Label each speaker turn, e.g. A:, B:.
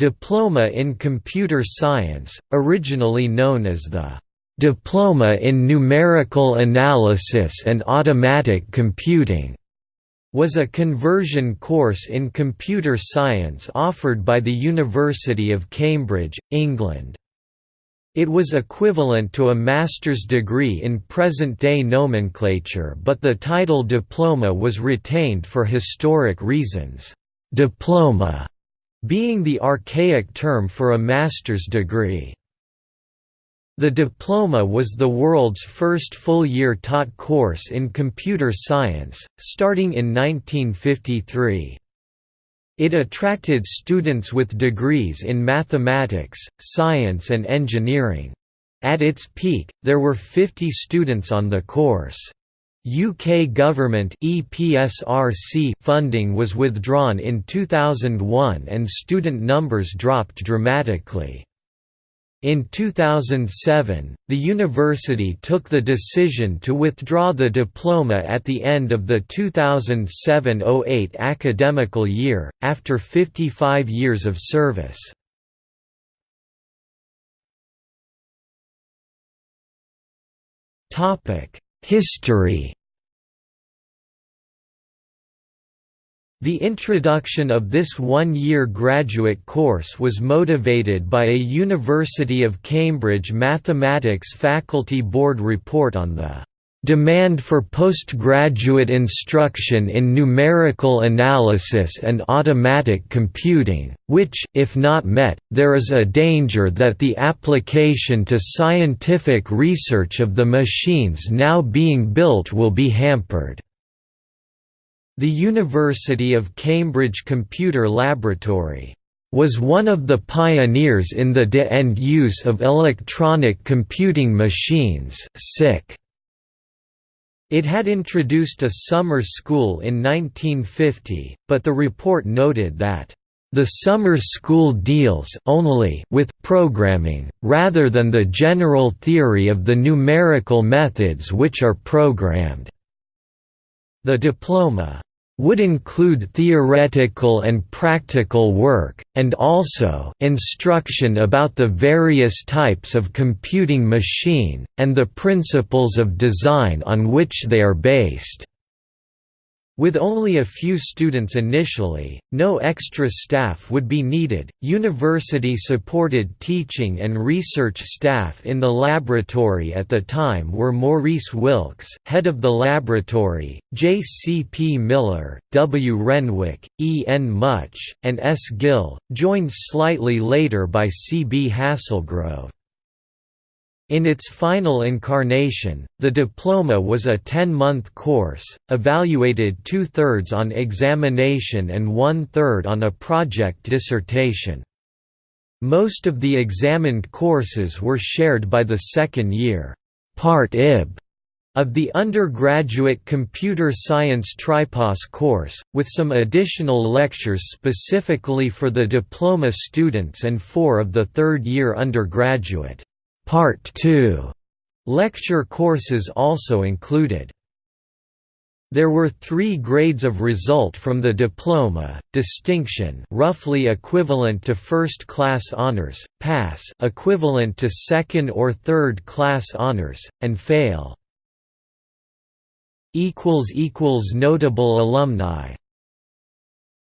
A: Diploma in Computer Science, originally known as the Diploma in Numerical Analysis and Automatic Computing, was a conversion course in computer science offered by the University of Cambridge, England. It was equivalent to a master's degree in present-day nomenclature but the title diploma was retained for historic reasons. Diploma being the archaic term for a master's degree. The diploma was the world's first full-year taught course in computer science, starting in 1953. It attracted students with degrees in mathematics, science and engineering. At its peak, there were 50 students on the course. UK government EPSRC funding was withdrawn in 2001 and student numbers dropped dramatically. In 2007, the university took the decision to withdraw the diploma at the end of the 2007–08 academical year, after 55 years of service. History. The introduction of this one-year graduate course was motivated by a University of Cambridge Mathematics Faculty Board report on the "...demand for postgraduate instruction in numerical analysis and automatic computing, which, if not met, there is a danger that the application to scientific research of the machines now being built will be hampered." The University of Cambridge Computer Laboratory was one of the pioneers in the de-end use of electronic computing machines It had introduced a summer school in 1950, but the report noted that the summer school deals only with programming, rather than the general theory of the numerical methods which are programmed. The diploma would include theoretical and practical work, and also instruction about the various types of computing machine, and the principles of design on which they are based. With only a few students initially, no extra staff would be needed. University supported teaching and research staff in the laboratory at the time were Maurice Wilkes, head of the laboratory, J. C. P. Miller, W. Renwick, E. N. Mutch, and S. Gill, joined slightly later by C. B. Haselgrove. In its final incarnation, the diploma was a 10-month course, evaluated two-thirds on examination and one-third on a project dissertation. Most of the examined courses were shared by the second year Part IB of the undergraduate computer science tripos course, with some additional lectures specifically for the diploma students and four of the third-year undergraduate. Part 2 lecture courses also included. There were three grades of result from the diploma, distinction roughly equivalent to first-class honors, pass equivalent to second or third-class honors, and fail. Notable alumni